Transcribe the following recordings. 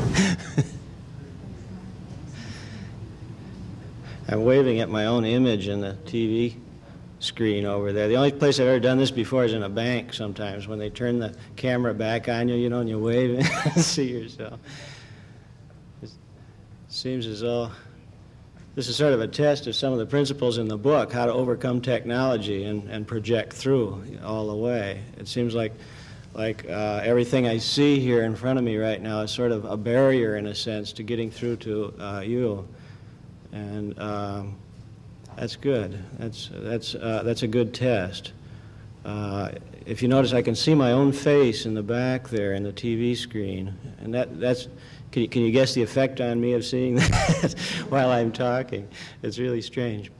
I'm waving at my own image in the TV screen over there. The only place I've ever done this before is in a bank sometimes when they turn the camera back on you, you know, and you wave and see yourself. It seems as though this is sort of a test of some of the principles in the book, how to overcome technology and, and project through all the way. It seems like, like uh, everything I see here in front of me right now is sort of a barrier, in a sense, to getting through to uh, you. And um, that's good. That's, that's, uh, that's a good test. Uh, if you notice, I can see my own face in the back there in the TV screen. And that, that's, can you, can you guess the effect on me of seeing that while I'm talking? It's really strange.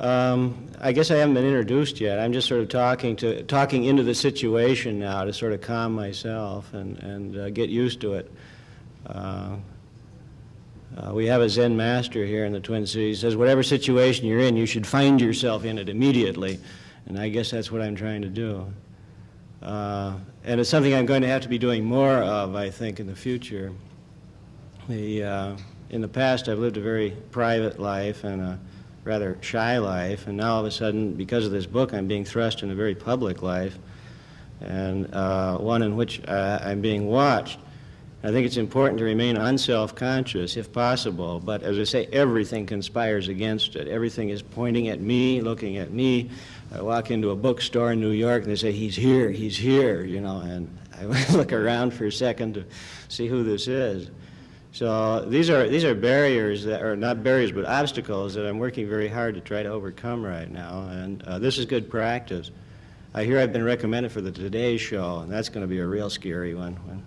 Um, I guess I haven't been introduced yet. I'm just sort of talking to talking into the situation now to sort of calm myself and and uh, get used to it. Uh, uh, we have a Zen master here in the Twin Cities. He says, whatever situation you're in, you should find yourself in it immediately. And I guess that's what I'm trying to do. Uh, and it's something I'm going to have to be doing more of, I think, in the future. The, uh, in the past, I've lived a very private life and rather shy life, and now all of a sudden, because of this book, I'm being thrust in a very public life, and uh, one in which uh, I'm being watched. I think it's important to remain unself-conscious if possible, but as I say, everything conspires against it. Everything is pointing at me, looking at me. I walk into a bookstore in New York and they say, he's here, he's here, you know, and I look around for a second to see who this is. So these are, these are barriers that are not barriers, but obstacles that I'm working very hard to try to overcome right now, and uh, this is good practice. I hear I've been recommended for the Today Show, and that's going to be a real scary one. When,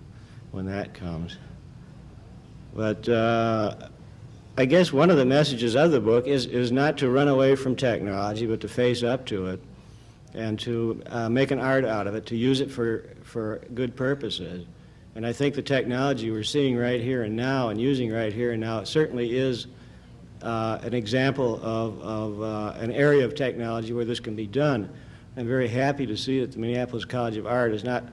when that comes. But uh, I guess one of the messages of the book is, is not to run away from technology, but to face up to it and to uh, make an art out of it, to use it for, for good purposes. And I think the technology we're seeing right here and now and using right here and now certainly is uh, an example of, of uh, an area of technology where this can be done. I'm very happy to see that the Minneapolis College of Art is not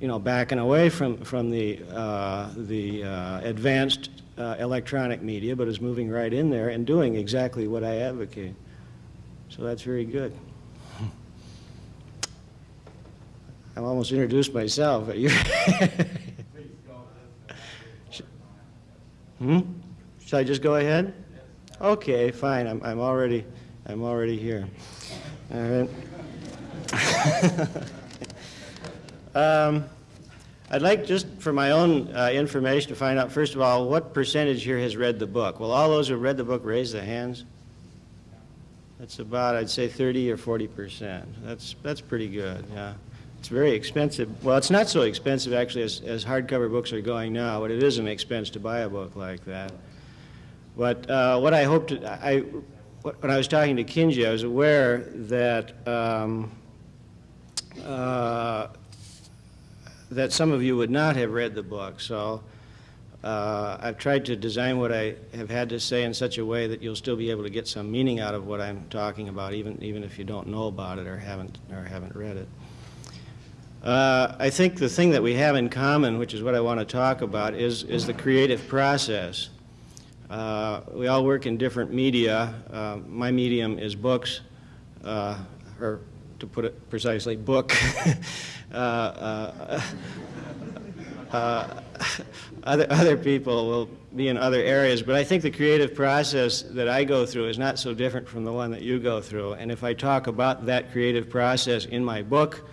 you know, backing away from, from the, uh, the uh, advanced uh, electronic media, but is moving right in there and doing exactly what I advocate. So that's very good. I've almost introduced myself. hmm? Should I just go ahead? Okay, fine. I'm, I'm already, I'm already here. All right. Um, I'd like just for my own uh, information to find out, first of all, what percentage here has read the book? Will all those who read the book raise their hands? That's about, I'd say, 30 or 40 percent. That's, that's pretty good, yeah. It's very expensive. Well, it's not so expensive, actually, as, as hardcover books are going now, but it is an expense to buy a book like that. But uh, what I hoped, to, I, when I was talking to Kinji, I was aware that um, uh, that some of you would not have read the book. So uh, I've tried to design what I have had to say in such a way that you'll still be able to get some meaning out of what I'm talking about, even, even if you don't know about it or haven't, or haven't read it. Uh, I think the thing that we have in common, which is what I want to talk about, is, is the creative process. Uh, we all work in different media. Uh, my medium is books, uh, or to put it precisely, book. Uh, uh, other, other people will be in other areas, but I think the creative process that I go through is not so different from the one that you go through. And if I talk about that creative process in my book,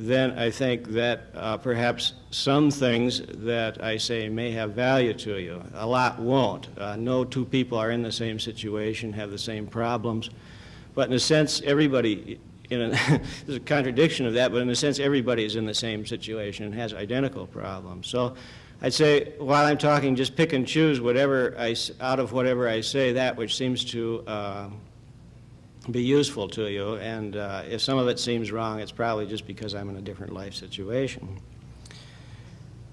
then I think that uh, perhaps some things that I say may have value to you. A lot won't. Uh, no two people are in the same situation, have the same problems. But in a sense, everybody in a, there's a contradiction of that, but in a sense, everybody is in the same situation and has identical problems. So I'd say, while I'm talking, just pick and choose whatever I, out of whatever I say, that which seems to uh, be useful to you. And uh, if some of it seems wrong, it's probably just because I'm in a different life situation.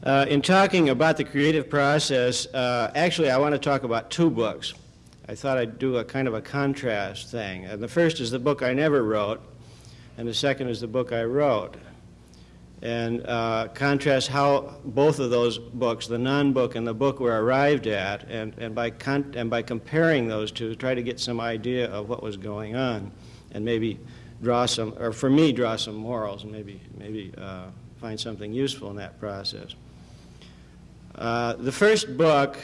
Uh, in talking about the creative process, uh, actually, I want to talk about two books. I thought I'd do a kind of a contrast thing. And the first is the book I never wrote, and the second is the book I wrote. And uh, contrast how both of those books, the non-book and the book, were arrived at, and, and, by and by comparing those two, try to get some idea of what was going on, and maybe draw some, or for me, draw some morals, and maybe, maybe uh, find something useful in that process. Uh, the first book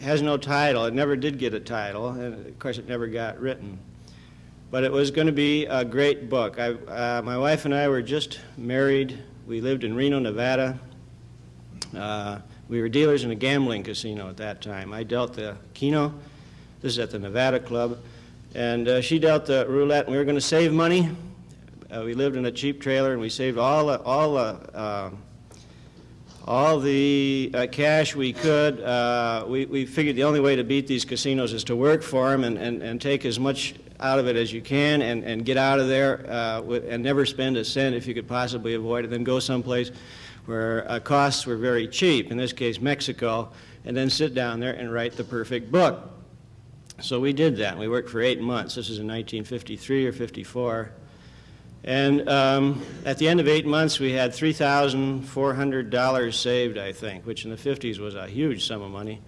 has no title. It never did get a title, and of course, it never got written. But it was going to be a great book. I, uh, my wife and I were just married we lived in Reno, Nevada. Uh, we were dealers in a gambling casino at that time. I dealt the Keno. This is at the Nevada Club. And uh, she dealt the roulette, and we were going to save money. Uh, we lived in a cheap trailer, and we saved all the, all the, uh, all the uh, cash we could. Uh, we, we figured the only way to beat these casinos is to work for them and, and, and take as much out of it as you can and, and get out of there uh, with, and never spend a cent if you could possibly avoid it. Then go someplace where uh, costs were very cheap, in this case Mexico, and then sit down there and write the perfect book. So we did that. We worked for eight months. This is in 1953 or 54. And um, at the end of eight months, we had $3,400 saved, I think, which in the 50s was a huge sum of money.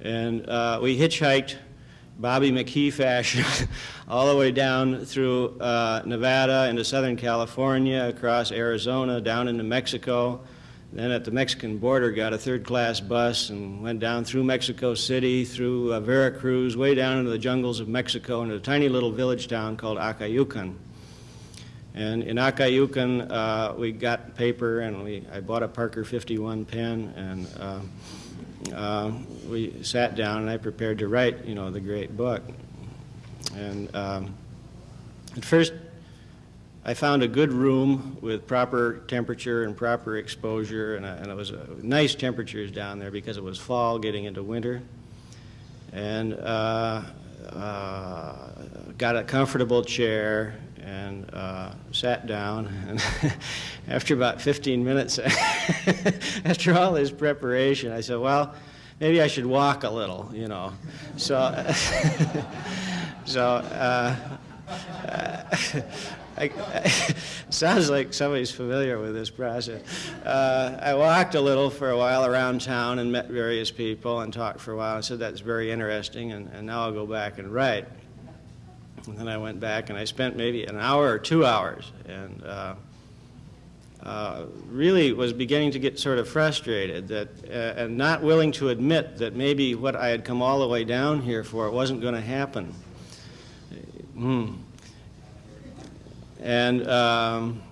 And uh, we hitchhiked Bobby McGee fashion, all the way down through uh, Nevada into Southern California, across Arizona, down into Mexico. Then at the Mexican border, got a third-class bus and went down through Mexico City, through uh, Veracruz, way down into the jungles of Mexico, into a tiny little village town called Acayucan. And in Acayucan, uh, we got paper, and we, I bought a Parker 51 pen, and uh, uh, we sat down and I prepared to write, you know, the great book. And um, at first, I found a good room with proper temperature and proper exposure, and, and it was nice temperatures down there because it was fall getting into winter. And uh, uh, got a comfortable chair and uh, sat down. And after about 15 minutes, after all this preparation, I said, well, maybe I should walk a little, you know. So, so uh, I, I, sounds like somebody's familiar with this process. Uh, I walked a little for a while around town and met various people and talked for a while. I said, that's very interesting, and, and now I'll go back and write. And then I went back and I spent maybe an hour or two hours and uh, uh, really was beginning to get sort of frustrated that, uh, and not willing to admit that maybe what I had come all the way down here for wasn't going to happen. Hmm. And um,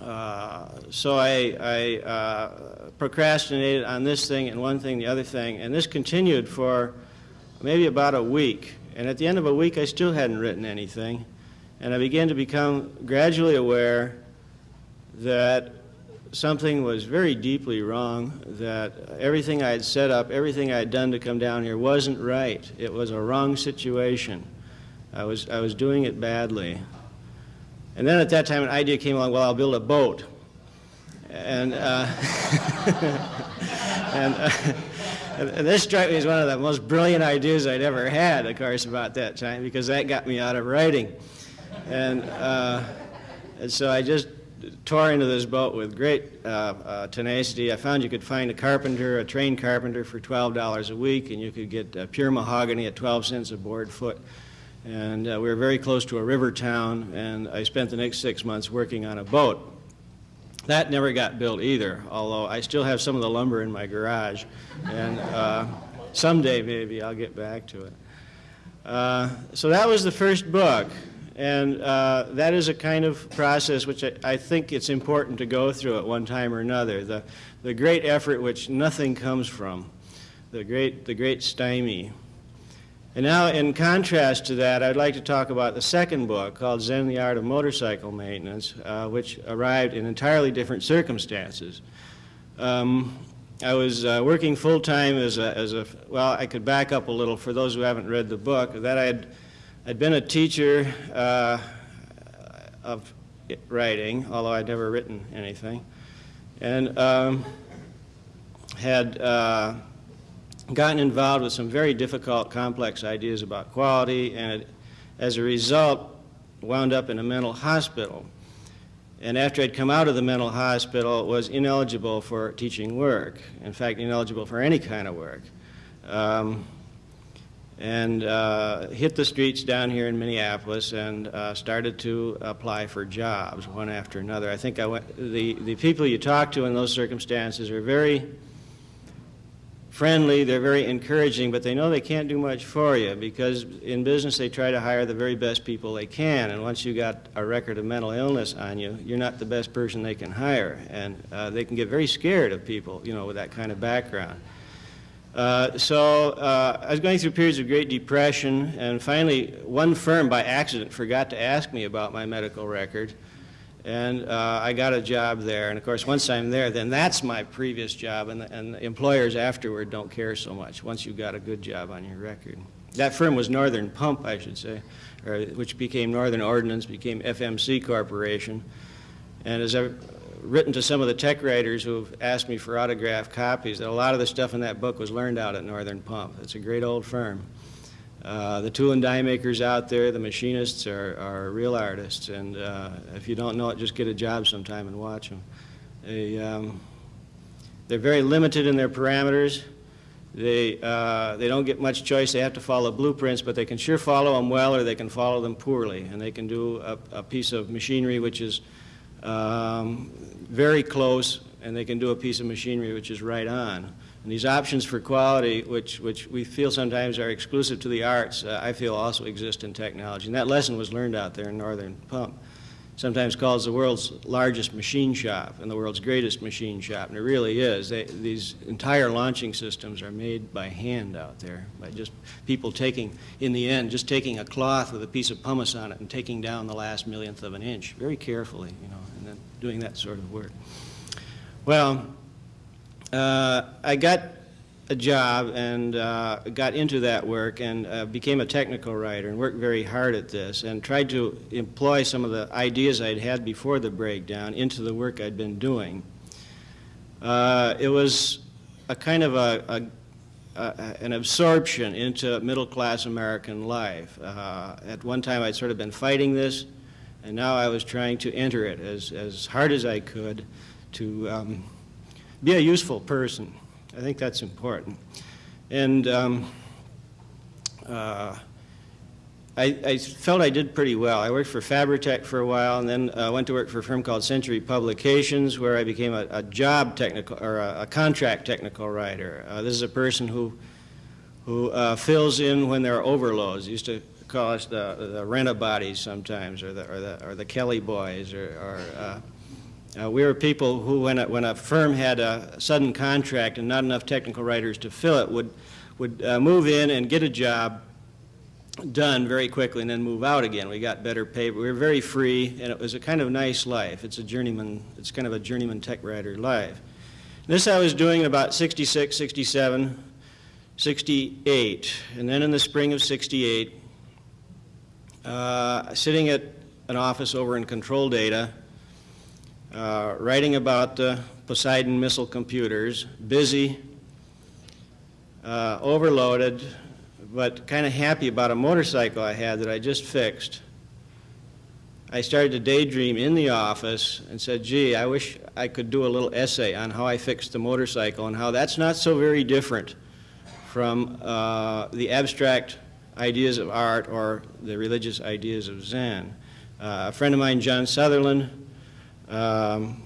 uh, so I, I uh, procrastinated on this thing and one thing, the other thing, and this continued for maybe about a week. And at the end of a week, I still hadn't written anything. And I began to become gradually aware that something was very deeply wrong, that everything I had set up, everything I had done to come down here wasn't right. It was a wrong situation. I was, I was doing it badly. And then at that time, an idea came along well, I'll build a boat. And, uh, and uh, and this struck me as one of the most brilliant ideas I'd ever had, of course, about that time, because that got me out of writing. And, uh, and so I just tore into this boat with great uh, uh, tenacity. I found you could find a carpenter, a trained carpenter, for $12 a week, and you could get uh, pure mahogany at 12 cents a board foot. And uh, we were very close to a river town, and I spent the next six months working on a boat. That never got built either, although I still have some of the lumber in my garage. And uh, someday maybe I'll get back to it. Uh, so that was the first book. And uh, that is a kind of process which I, I, think it's important to go through at one time or another. The, the great effort which nothing comes from, the great, the great stymie. And now, in contrast to that, I'd like to talk about the second book called Zen, the Art of Motorcycle Maintenance, uh, which arrived in entirely different circumstances. Um, I was uh, working full time as a, as a, well, I could back up a little for those who haven't read the book, that I had I'd been a teacher uh, of writing, although I'd never written anything, and um, had uh, gotten involved with some very difficult, complex ideas about quality, and as a result, wound up in a mental hospital. and after I'd come out of the mental hospital, was ineligible for teaching work. In fact, ineligible for any kind of work. Um, and uh, hit the streets down here in Minneapolis and uh, started to apply for jobs one after another. I think I went, the, the people you talk to in those circumstances are very friendly, they're very encouraging, but they know they can't do much for you because in business they try to hire the very best people they can. And once you've got a record of mental illness on you, you're not the best person they can hire. And uh, they can get very scared of people, you know, with that kind of background. Uh, so uh, I was going through periods of great depression, and finally, one firm by accident forgot to ask me about my medical record, and uh, I got a job there. And of course, once I'm there, then that's my previous job, and, and employers afterward don't care so much once you've got a good job on your record. That firm was Northern Pump, I should say, or, which became Northern Ordnance, became FMC Corporation. And as I've written to some of the tech writers who have asked me for autographed copies that a lot of the stuff in that book was learned out at Northern Pump. It's a great old firm. Uh, the tool and die makers out there, the machinists are, are real artists, and uh, if you don't know it, just get a job sometime and watch them. They, um, they're very limited in their parameters. They, uh, they don't get much choice. They have to follow blueprints, but they can sure follow them well or they can follow them poorly. And they can do a, a piece of machinery which is um, very close, and they can do a piece of machinery which is right on. And these options for quality, which, which we feel sometimes are exclusive to the arts, uh, I feel also exist in technology. And that lesson was learned out there in Northern Pump. Sometimes called the world's largest machine shop and the world's greatest machine shop, and it really is. They, these entire launching systems are made by hand out there, by just people taking, in the end, just taking a cloth with a piece of pumice on it and taking down the last millionth of an inch very carefully, you know and then doing that sort of work. Well, uh, I got a job and uh, got into that work and uh, became a technical writer and worked very hard at this and tried to employ some of the ideas I'd had before the breakdown into the work I'd been doing. Uh, it was a kind of a, a, a, an absorption into middle-class American life. Uh, at one time I'd sort of been fighting this and now I was trying to enter it as, as hard as I could to um, be a useful person. I think that's important. And um, uh, I, I, felt I did pretty well. I worked for Fabritech for a while and then uh, went to work for a firm called Century Publications where I became a, a job technical or a, a, contract technical writer. Uh, this is a person who, who uh, fills in when there are overloads. Used to call us the, the rent-a-bodies sometimes, or the, or the, or the Kelly boys, or, or uh, we were people who, when a, when a firm had a sudden contract and not enough technical writers to fill it, would, would uh, move in and get a job done very quickly and then move out again. We got better pay. We were very free, and it was a kind of nice life. It's a journeyman, it's kind of a journeyman tech writer life. This I was doing about 66, 67, 68, and then in the spring of 68, uh, sitting at an office over in control data, uh, writing about the Poseidon missile computers, busy, uh, overloaded, but kind of happy about a motorcycle I had that I just fixed. I started to daydream in the office and said, gee, I wish I could do a little essay on how I fixed the motorcycle and how that's not so very different from uh, the abstract ideas of art or the religious ideas of Zen. Uh, a friend of mine, John Sutherland, um,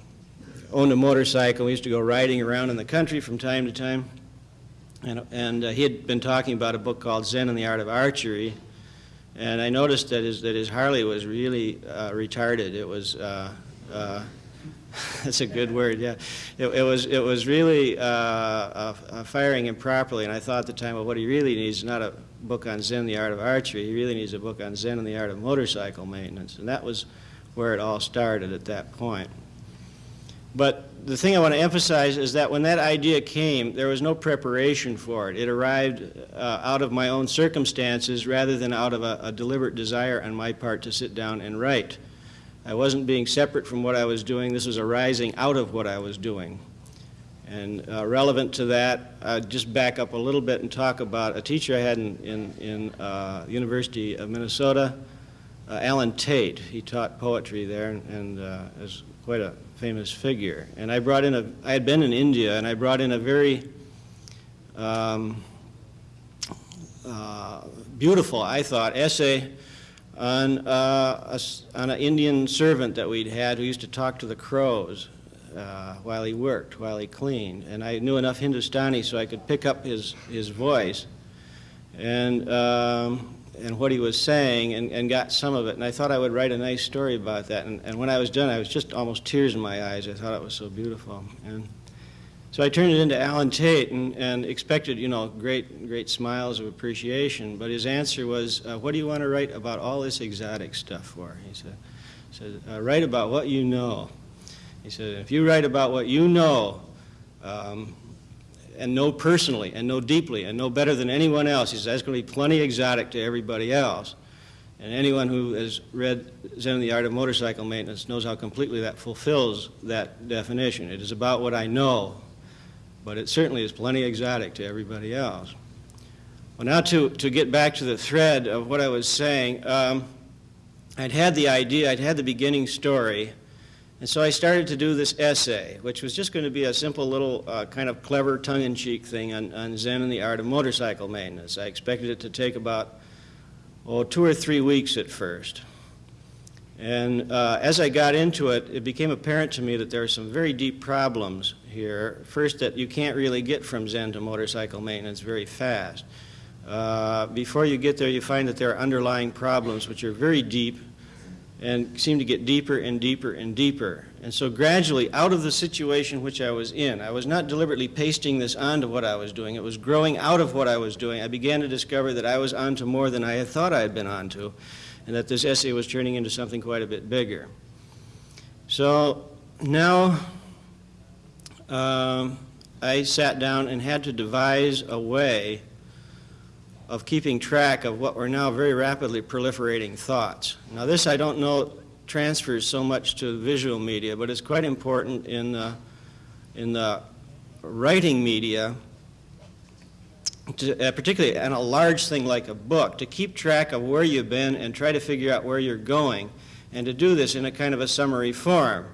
owned a motorcycle. We used to go riding around in the country from time to time. And, and uh, he had been talking about a book called Zen and the Art of Archery. And I noticed that his, that his Harley was really uh, retarded. It was, uh, uh, that's a good word, yeah. It, it was, it was really uh, firing improperly. And I thought at the time, well, what he really needs is not a book on Zen, the art of archery. He really needs a book on Zen and the art of motorcycle maintenance. And that was where it all started at that point. But the thing I want to emphasize is that when that idea came, there was no preparation for it. It arrived uh, out of my own circumstances rather than out of a, a deliberate desire on my part to sit down and write. I wasn't being separate from what I was doing. This was arising out of what I was doing. And uh, relevant to that, I'll just back up a little bit and talk about a teacher I had in, in, in uh, University of Minnesota uh, Allen Tate. He taught poetry there and, and uh, is quite a famous figure. And I brought in a, I had been in India, and I brought in a very um, uh, beautiful, I thought, essay on, uh, a on an Indian servant that we'd had who used to talk to the crows uh, while he worked, while he cleaned. And I knew enough Hindustani so I could pick up his, his voice and, um, and what he was saying and, and got some of it. And I thought I would write a nice story about that. And, and when I was done, I was just almost tears in my eyes. I thought it was so beautiful. And so I turned it into Allen Tate and, and expected, you know, great, great smiles of appreciation. But his answer was, uh, what do you want to write about all this exotic stuff for? He said, said uh, write about what you know. He said, if you write about what you know, um, and know personally, and know deeply, and know better than anyone else, he says, that's going to be plenty exotic to everybody else. And anyone who has read Zen and the Art of Motorcycle Maintenance knows how completely that fulfills that definition. It is about what I know, but it certainly is plenty exotic to everybody else. Well, now to, to get back to the thread of what I was saying, um, I'd had the idea, I'd had the beginning story, and so I started to do this essay, which was just going to be a simple little uh, kind of clever tongue-in-cheek thing on, on Zen and the art of motorcycle maintenance. I expected it to take about, oh, two or three weeks at first. And uh, as I got into it, it became apparent to me that there are some very deep problems here. First, that you can't really get from Zen to motorcycle maintenance very fast. Uh, before you get there, you find that there are underlying problems which are very deep and seemed to get deeper and deeper and deeper. And so gradually, out of the situation which I was in, I was not deliberately pasting this onto what I was doing. It was growing out of what I was doing. I began to discover that I was onto more than I had thought I had been onto, and that this essay was turning into something quite a bit bigger. So now um, I sat down and had to devise a way of keeping track of what were now very rapidly proliferating thoughts. Now this I don't know transfers so much to visual media, but it's quite important in the, in the writing media, to, uh, particularly in a large thing like a book, to keep track of where you've been and try to figure out where you're going, and to do this in a kind of a summary form.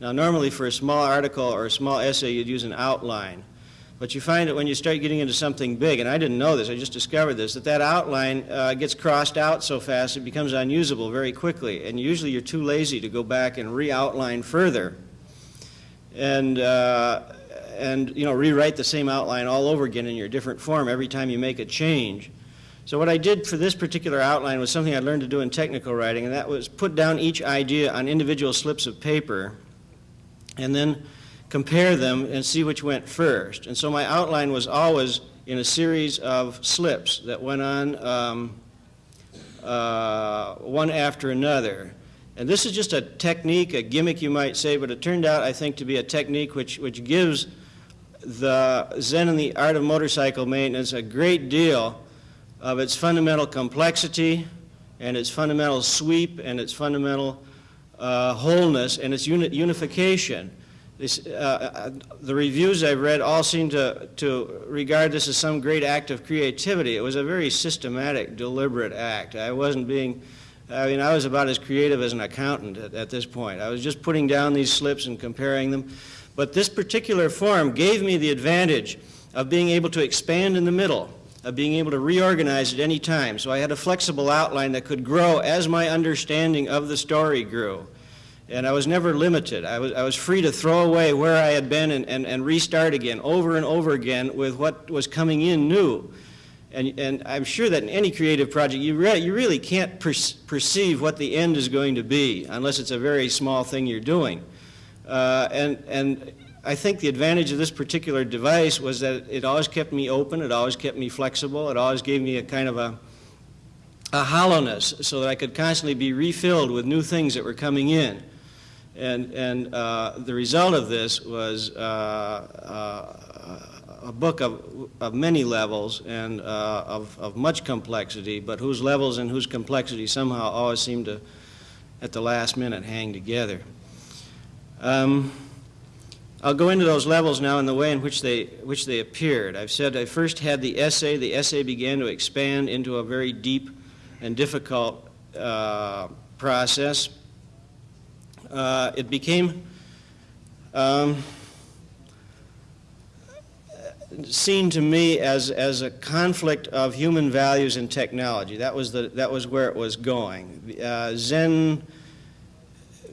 Now normally for a small article or a small essay you'd use an outline. But you find that when you start getting into something big, and I didn't know this, I just discovered this, that that outline uh, gets crossed out so fast it becomes unusable very quickly. And usually you're too lazy to go back and re-outline further. And, uh, and, you know, rewrite the same outline all over again in your different form every time you make a change. So what I did for this particular outline was something I learned to do in technical writing, and that was put down each idea on individual slips of paper, and then compare them and see which went first. And so my outline was always in a series of slips that went on um, uh, one after another. And this is just a technique, a gimmick you might say, but it turned out, I think, to be a technique which, which gives the Zen and the art of motorcycle maintenance a great deal of its fundamental complexity and its fundamental sweep and its fundamental uh, wholeness and its uni unification. This, uh, uh, the reviews I've read all seem to, to regard this as some great act of creativity. It was a very systematic, deliberate act. I wasn't being, I mean, I was about as creative as an accountant at, at this point. I was just putting down these slips and comparing them. But this particular form gave me the advantage of being able to expand in the middle, of being able to reorganize at any time. So I had a flexible outline that could grow as my understanding of the story grew and I was never limited. I was, I was free to throw away where I had been and, and, and restart again over and over again with what was coming in new. And, and I'm sure that in any creative project, you, re you really can't per perceive what the end is going to be unless it's a very small thing you're doing. Uh, and, and I think the advantage of this particular device was that it always kept me open, it always kept me flexible, it always gave me a kind of a, a hollowness so that I could constantly be refilled with new things that were coming in. And, and uh, the result of this was uh, uh, a book of, of many levels and uh, of, of much complexity, but whose levels and whose complexity somehow always seem to, at the last minute, hang together. Um, I'll go into those levels now in the way in which they, which they appeared. I've said I first had the essay. The essay began to expand into a very deep and difficult uh, process, uh, it became um, seen to me as, as a conflict of human values and technology. That was, the, that was where it was going. Uh, Zen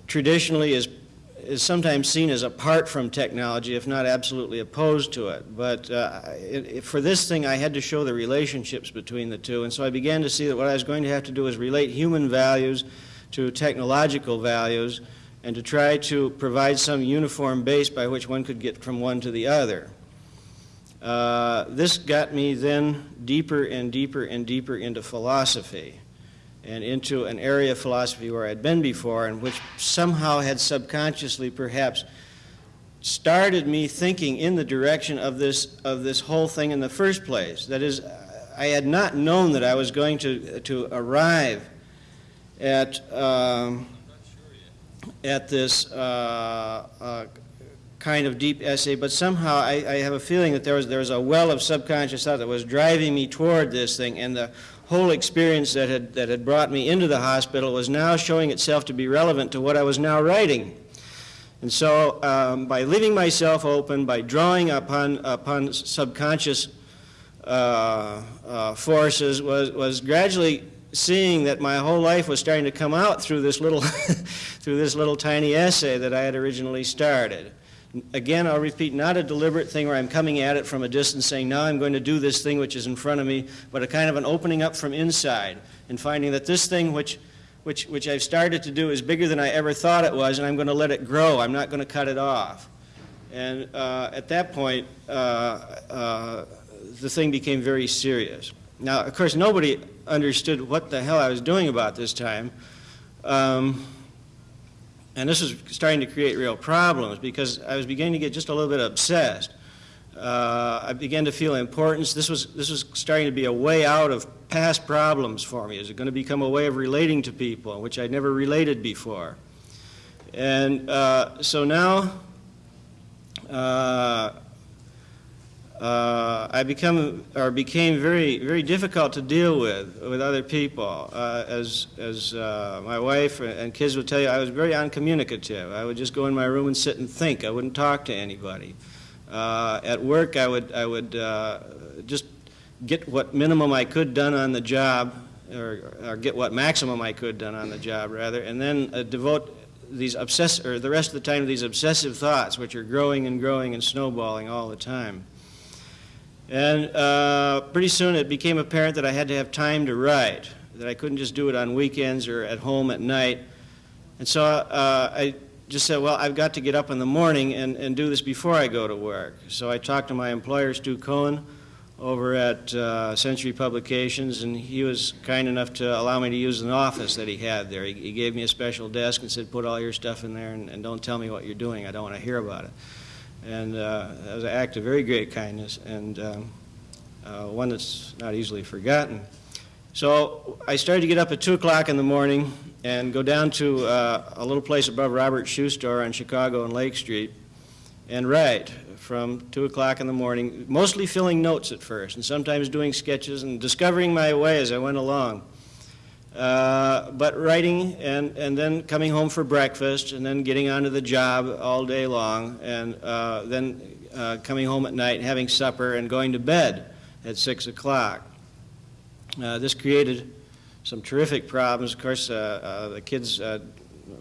traditionally is, is sometimes seen as apart from technology, if not absolutely opposed to it. But uh, it, it, for this thing, I had to show the relationships between the two. And so I began to see that what I was going to have to do was relate human values to technological values and to try to provide some uniform base by which one could get from one to the other. Uh, this got me then deeper and deeper and deeper into philosophy and into an area of philosophy where I'd been before and which somehow had subconsciously perhaps started me thinking in the direction of this, of this whole thing in the first place. That is, I had not known that I was going to, to arrive at, um, at this uh, uh, kind of deep essay, but somehow I, I, have a feeling that there was, there was a well of subconscious thought that was driving me toward this thing, and the whole experience that had, that had brought me into the hospital was now showing itself to be relevant to what I was now writing. And so um, by leaving myself open, by drawing upon, upon subconscious uh, uh, forces, was, was gradually seeing that my whole life was starting to come out through this little, through this little tiny essay that I had originally started. Again, I'll repeat, not a deliberate thing where I'm coming at it from a distance saying, now I'm going to do this thing which is in front of me, but a kind of an opening up from inside and finding that this thing which, which, which I've started to do is bigger than I ever thought it was, and I'm going to let it grow. I'm not going to cut it off. And uh, at that point, uh, uh, the thing became very serious. Now, of course, nobody understood what the hell I was doing about this time. Um, and this was starting to create real problems because I was beginning to get just a little bit obsessed. Uh, I began to feel importance. This was, this was starting to be a way out of past problems for me. Is it going to become a way of relating to people, which I'd never related before? And uh, so now uh, uh, I become or became very very difficult to deal with with other people. Uh, as as uh, my wife and kids would tell you, I was very uncommunicative. I would just go in my room and sit and think. I wouldn't talk to anybody. Uh, at work, I would I would uh, just get what minimum I could done on the job, or, or, get what maximum I could done on the job rather, and then uh, devote these obsess or the rest of the time to these obsessive thoughts, which are growing and growing and snowballing all the time. And uh, pretty soon it became apparent that I had to have time to write, that I couldn't just do it on weekends or at home at night. And so uh, I just said, well, I've got to get up in the morning and, and do this before I go to work. So I talked to my employer, Stu Cohen, over at uh, Century Publications, and he was kind enough to allow me to use an office that he had there. He, he gave me a special desk and said, put all your stuff in there and, and don't tell me what you're doing. I don't want to hear about it. And uh, was an act of very great kindness and um, uh, one that's not easily forgotten. So I started to get up at 2 o'clock in the morning and go down to uh, a little place above Robert's Shoe Store on Chicago and Lake Street and write from 2 o'clock in the morning, mostly filling notes at first and sometimes doing sketches and discovering my way as I went along. Uh, but writing and, and then coming home for breakfast and then getting onto the job all day long and uh, then uh, coming home at night having supper and going to bed at 6 o'clock. Uh, this created some terrific problems. Of course, uh, the kids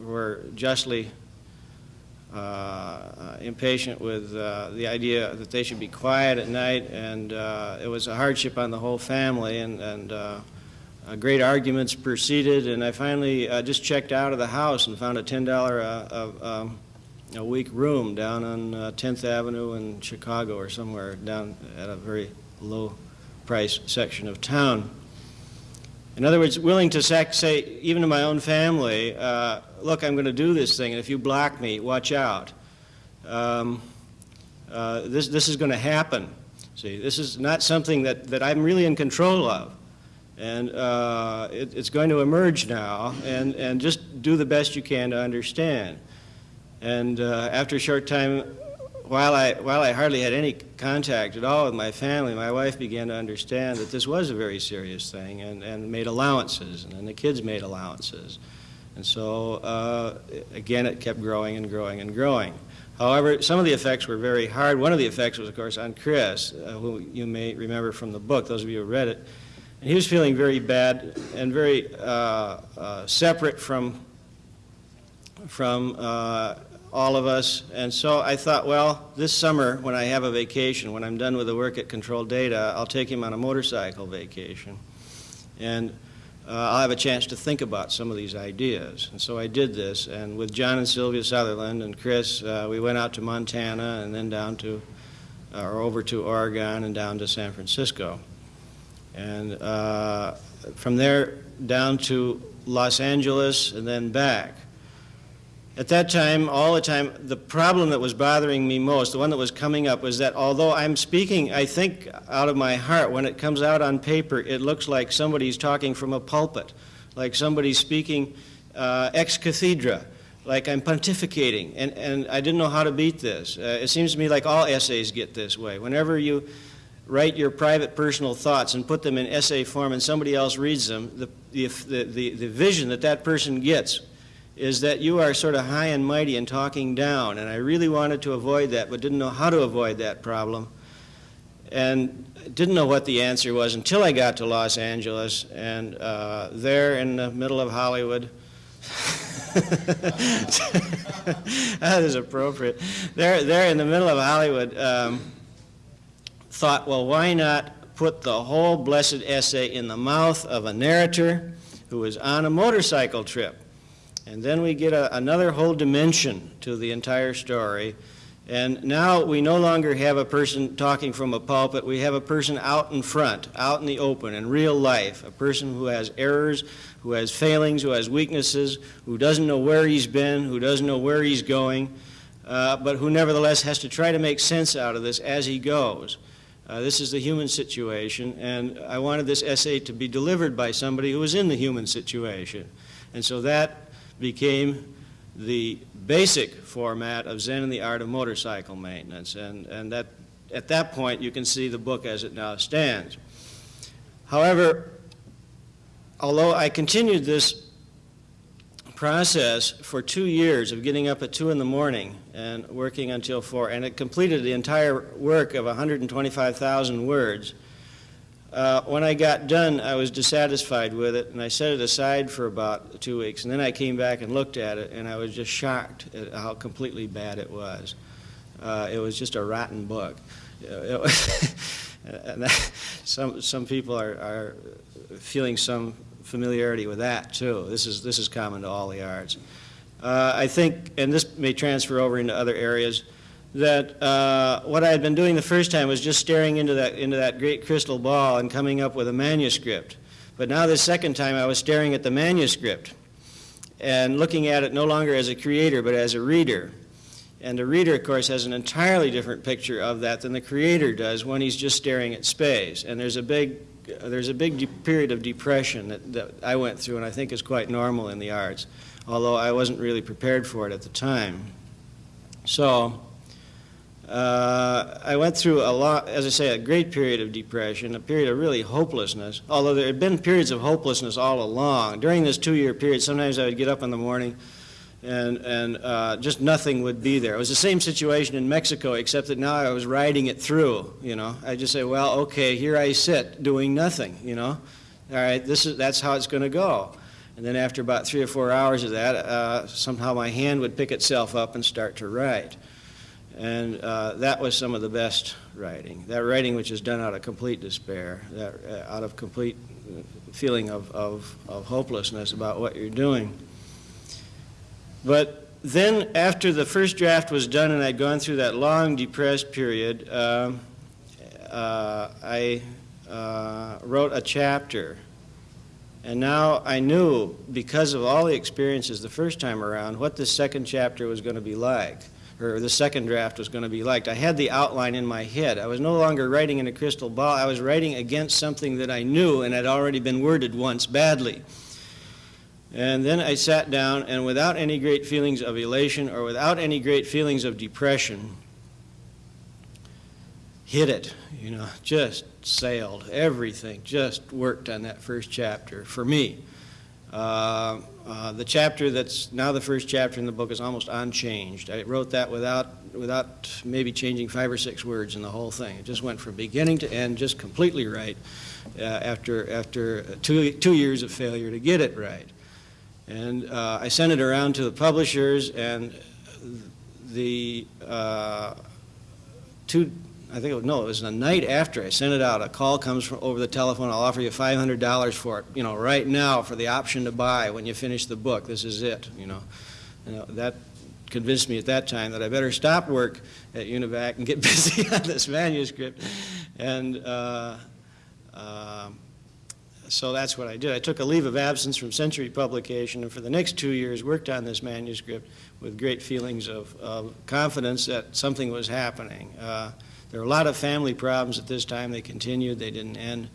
were justly impatient with the idea that they should be quiet at night and it was a hardship on the whole family and, and great arguments proceeded, and I finally uh, just checked out of the house and found a $10 uh, um, a week room down on 10th Avenue in Chicago or somewhere down at a very low price section of town. In other words, willing to say, even to my own family, uh, look, I'm going to do this thing, and if you block me, watch out. Um, uh, this, this is going to happen. See, this is not something that, that I'm really in control of. And uh, it, it's going to emerge now, and, and just do the best you can to understand. And uh, after a short time, while I, while I hardly had any contact at all with my family, my wife began to understand that this was a very serious thing and, and made allowances, and, and the kids made allowances. And so, uh, again, it kept growing and growing and growing. However, some of the effects were very hard. One of the effects was, of course, on Chris, uh, who you may remember from the book, those of you who read it. He was feeling very bad and very uh, uh, separate from, from uh, all of us. And so I thought, well, this summer when I have a vacation, when I'm done with the work at Control Data, I'll take him on a motorcycle vacation. And uh, I'll have a chance to think about some of these ideas. And so I did this, and with John and Sylvia Sutherland and Chris, uh, we went out to Montana and then down to, uh, or over to Oregon and down to San Francisco. And uh, from there down to Los Angeles and then back. At that time, all the time, the problem that was bothering me most, the one that was coming up, was that although I'm speaking, I think, out of my heart, when it comes out on paper, it looks like somebody's talking from a pulpit, like somebody's speaking uh, ex cathedra, like I'm pontificating, and, and I didn't know how to beat this. Uh, it seems to me like all essays get this way. Whenever you write your private personal thoughts and put them in essay form and somebody else reads them, the, the, the, the vision that that person gets is that you are sort of high and mighty and talking down. And I really wanted to avoid that, but didn't know how to avoid that problem. And didn't know what the answer was until I got to Los Angeles. And uh, there in the middle of Hollywood, that is appropriate. There, there in the middle of Hollywood, um, thought, well, why not put the whole blessed essay in the mouth of a narrator who is on a motorcycle trip? And then we get a, another whole dimension to the entire story. And now we no longer have a person talking from a pulpit. We have a person out in front, out in the open, in real life. A person who has errors, who has failings, who has weaknesses, who doesn't know where he's been, who doesn't know where he's going, uh, but who nevertheless has to try to make sense out of this as he goes. Uh, this is the human situation, and I wanted this essay to be delivered by somebody who was in the human situation. And so that became the basic format of Zen and the Art of Motorcycle Maintenance. And, and that, at that point, you can see the book as it now stands. However, although I continued this process for two years of getting up at 2 in the morning and working until 4, and it completed the entire work of 125,000 words, uh, when I got done, I was dissatisfied with it, and I set it aside for about two weeks. And then I came back and looked at it, and I was just shocked at how completely bad it was. Uh, it was just a rotten book. that, some some people are, are feeling some familiarity with that too. This is this is common to all the arts. Uh, I think, and this may transfer over into other areas that uh, what I had been doing the first time was just staring into that, into that great crystal ball and coming up with a manuscript. But now the second time I was staring at the manuscript and looking at it no longer as a creator but as a reader. And the reader, of course, has an entirely different picture of that than the creator does when he's just staring at space. And there's a big, there's a big period of depression that, that I went through and I think is quite normal in the arts, although I wasn't really prepared for it at the time. So uh, I went through a lot, as I say, a great period of depression, a period of really hopelessness, although there had been periods of hopelessness all along. During this two-year period, sometimes I would get up in the morning and, and uh, just nothing would be there. It was the same situation in Mexico, except that now I was riding it through, you know. I just say, well, okay, here I sit doing nothing, you know. All right, this is, that's how it's going to go. And then after about three or four hours of that, uh, somehow my hand would pick itself up and start to write. And uh, that was some of the best writing. That writing which is done out of complete despair, that, uh, out of complete feeling of, of, of hopelessness about what you're doing. But then after the first draft was done and I'd gone through that long depressed period, um, uh, I uh, wrote a chapter. And now I knew, because of all the experiences the first time around, what this second chapter was going to be like or the second draft was going to be like. I had the outline in my head. I was no longer writing in a crystal ball. I was writing against something that I knew and had already been worded once badly. And then I sat down, and without any great feelings of elation or without any great feelings of depression, hit it, you know, just sailed. Everything just worked on that first chapter for me. Uh, uh, The chapter that's now the first chapter in the book is almost unchanged. I wrote that without, without maybe changing five or six words in the whole thing. It just went from beginning to end, just completely right, uh, after, after two, two years of failure to get it right. And uh, I sent it around to the publishers, and the uh, two, I think, it was, no, it was the night after I sent it out, a call comes from, over the telephone, I'll offer you $500 for it, you know, right now for the option to buy when you finish the book. This is it, you know. You know, that convinced me at that time that I better stop work at UNIVAC and get busy on this manuscript. And uh, uh, so that's what I did. I took a leave of absence from Century Publication and for the next two years worked on this manuscript with great feelings of, of confidence that something was happening. Uh, there were a lot of family problems at this time. They continued, they didn't end.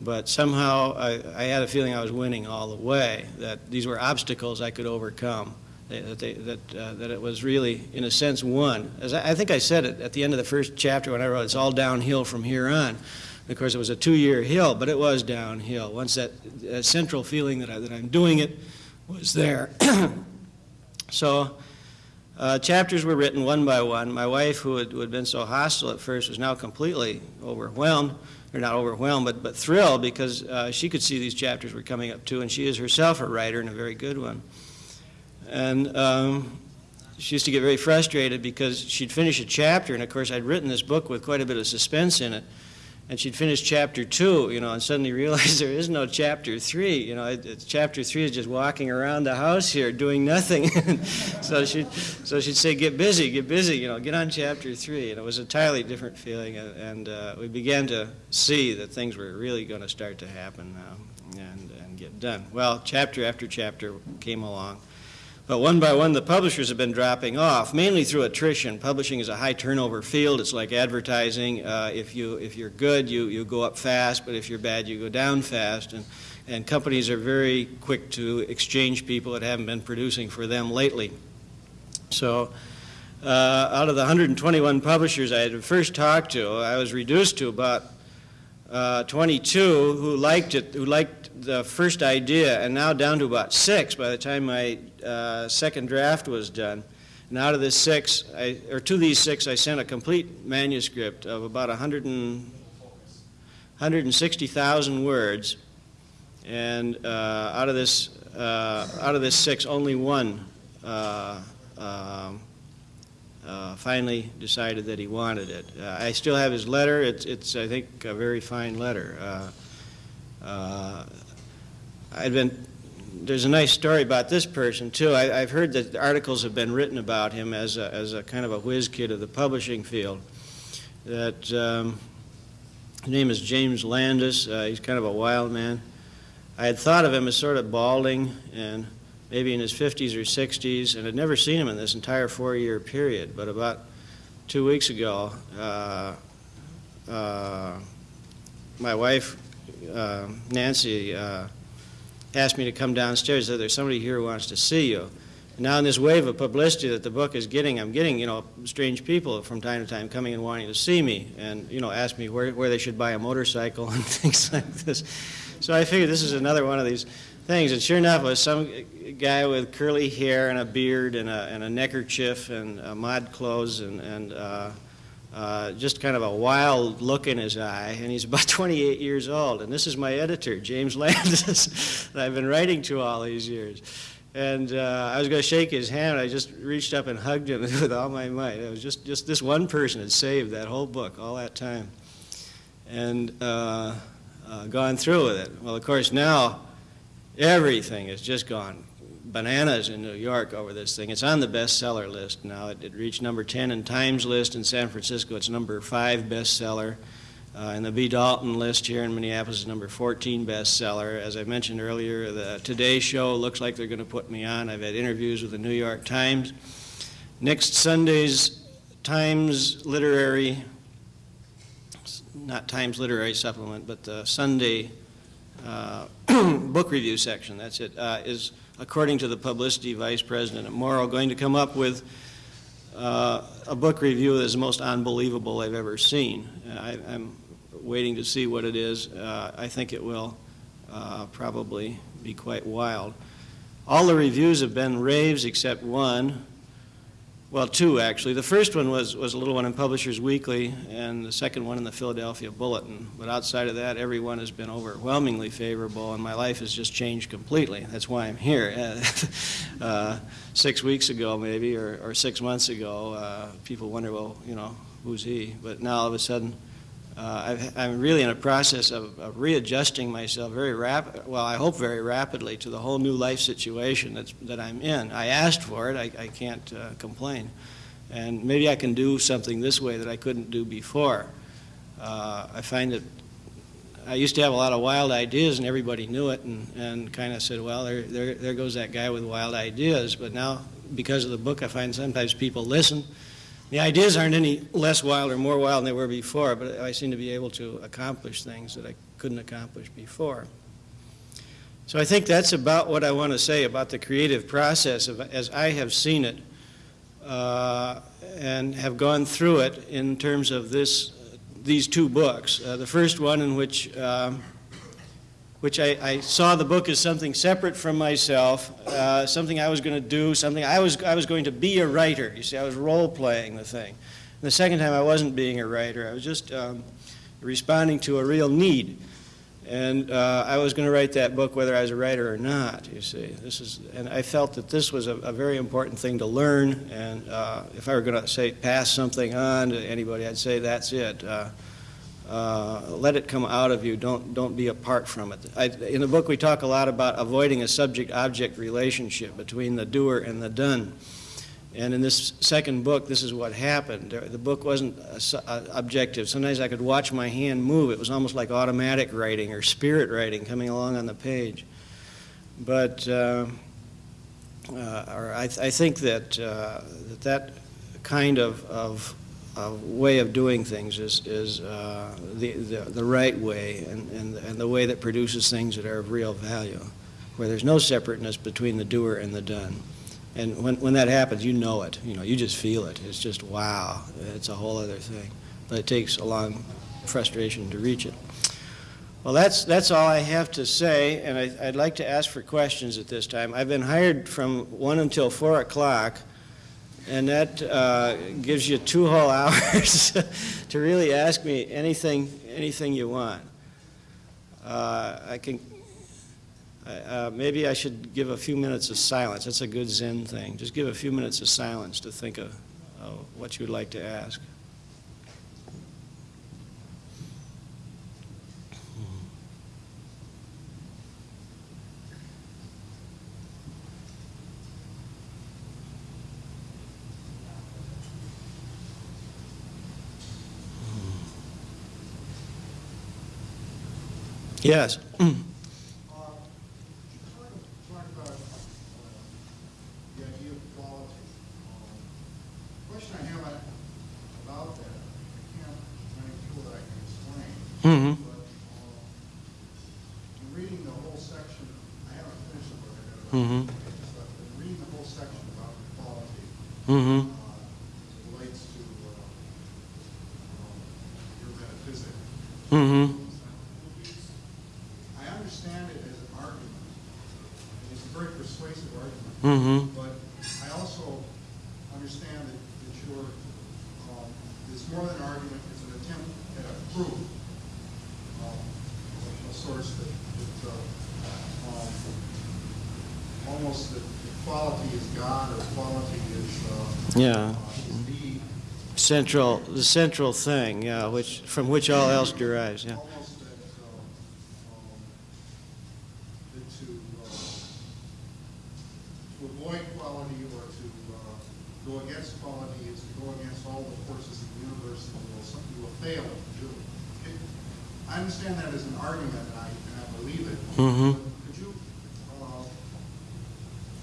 But somehow I, I had a feeling I was winning all the way, that these were obstacles I could overcome, that, they, that, uh, that it was really, in a sense, won. As I, I think I said it at the end of the first chapter when I wrote, it's all downhill from here on. Of course, it was a two-year hill, but it was downhill. Once that, that central feeling that, I, that I'm doing it was there. so uh, chapters were written one by one. My wife, who had, who had been so hostile at first, was now completely overwhelmed, or not overwhelmed, but, but thrilled because uh, she could see these chapters were coming up too, and she is herself a writer and a very good one. And um, she used to get very frustrated because she'd finish a chapter, and of course I'd written this book with quite a bit of suspense in it and she'd finish chapter two, you know, and suddenly realize there is no chapter three. You know, it, chapter three is just walking around the house here doing nothing. so she'd, so she'd say, "Get busy, get busy," you know, get on chapter three. And it was a entirely different feeling, and, and uh, we began to see that things were really going to start to happen now and, and get done. Well, chapter after chapter came along. But one by one, the publishers have been dropping off, mainly through attrition. Publishing is a high turnover field. It's like advertising. Uh, if, you, if you're good, you, you go up fast, but if you're bad, you go down fast. And, and companies are very quick to exchange people that haven't been producing for them lately. So uh, out of the 121 publishers I had first talked to, I was reduced to about uh, 22 who liked it, who liked the first idea, and now down to about six by the time my uh, second draft was done. And out of this six, I, or to these six, I sent a complete manuscript of about 100 and, 160,000 words. And uh, out of this, uh, out of this six, only one uh, um, uh, finally decided that he wanted it. Uh, I still have his letter. It's, it's, I think, a very fine letter. Uh, I'd been, there's a nice story about this person too. I, have heard that articles have been written about him as a, as a kind of a whiz kid of the publishing field. That um, his name is James Landis. Uh, he's kind of a wild man. I had thought of him as sort of balding and maybe in his 50s or 60s, and had never seen him in this entire four-year period. But about two weeks ago, uh, uh, my wife, uh, Nancy, uh, asked me to come downstairs. Said there's somebody here who wants to see you. And now in this wave of publicity that the book is getting, I'm getting you know strange people from time to time coming and wanting to see me and you know ask me where where they should buy a motorcycle and things like this. So I figured this is another one of these things. And sure enough, it was some guy with curly hair and a beard and a, and a neckerchief and uh, mod clothes and, and uh, uh, just kind of a wild look in his eye, and he's about 28 years old. And this is my editor, James Landis, that I've been writing to all these years. And uh, I was going to shake his hand. I just reached up and hugged him with all my might. It was just, just this one person had saved that whole book all that time and uh, uh gone through with it. Well, of course, now everything has just gone bananas in New York over this thing. It's on the bestseller list now. It, it reached number 10 in Times list in San Francisco. It's number 5 bestseller. Uh, and the B. Dalton list here in Minneapolis is number 14 bestseller. As I mentioned earlier, the Today Show looks like they're going to put me on. I've had interviews with the New York Times. Next Sunday's Times Literary, not Times Literary Supplement, but the Sunday uh, book review section, that's it, uh, is according to the publicity vice president at Morrow, going to come up with uh, a book review that is the most unbelievable I've ever seen. I, am waiting to see what it is. Uh, I think it will uh, probably be quite wild. All the reviews have been raves except one, well, two actually. The first one was, was a little one in Publishers Weekly, and the second one in the Philadelphia Bulletin. But outside of that, everyone has been overwhelmingly favorable, and my life has just changed completely. That's why I'm here. uh, six weeks ago, maybe, or, or six months ago, uh, people wonder, well, you know, who's he? But now all of a sudden, i am really in a process of, of, readjusting myself very rapid, well, I hope very rapidly to the whole new life situation that's, that I'm in. I asked for it, I, I can't uh, complain. And maybe I can do something this way that I couldn't do before. Uh, I find that I used to have a lot of wild ideas and everybody knew it and, and kind of said, well, there, there, there goes that guy with wild ideas. But now, because of the book, I find sometimes people listen the ideas aren't any less wild or more wild than they were before, but I seem to be able to accomplish things that I couldn't accomplish before. So I think that's about what I want to say about the creative process of, as I have seen it uh, and have gone through it in terms of this, these two books. Uh, the first one in which um, which I, I, saw the book as something separate from myself, uh, something I was going to do, something I was, I was going to be a writer. You see, I was role playing the thing. And the second time, I wasn't being a writer. I was just um, responding to a real need. And uh, I was going to write that book whether I was a writer or not, you see. This is, and I felt that this was a, a very important thing to learn. And uh, if I were going to say pass something on to anybody, I'd say that's it. Uh, let it come out of you. Don't, don't be apart from it. I, in the book, we talk a lot about avoiding a subject-object relationship between the doer and the done. And in this second book, this is what happened. The book wasn't objective. Sometimes I could watch my hand move. It was almost like automatic writing or spirit writing coming along on the page. But uh, uh, I, th I, think that, uh, that that kind of, of uh, way of doing things is, is uh, the, the, the, right way and, and, and the way that produces things that are of real value, where there's no separateness between the doer and the done. And when, when that happens, you know it. You know, you just feel it. It's just, wow, it's a whole other thing. But it takes a long frustration to reach it. Well, that's, that's all I have to say, and I, would like to ask for questions at this time. I've been hired from 1 until 4 o'clock and that uh, gives you two whole hours to really ask me anything, anything you want. Uh, I can, uh, maybe I should give a few minutes of silence. That's a good Zen thing. Just give a few minutes of silence to think of, of what you'd like to ask. Yes. Mm-hmm. But, uh, reading the whole section, I haven't finished the book. I mm-hmm. But reading the whole section about quality, mm-hmm. uh, relates to uh, um, your metaphysics. Mm-hmm. Mm-hmm. But I also understand that, that you're, um, it's more than an argument, it's an attempt at a proof, um, a source that, that uh, um, almost that quality is God or quality is, uh, yeah. Uh, the central, the central thing, which from which all else derives, yeah. Mm-hmm. Could you uh,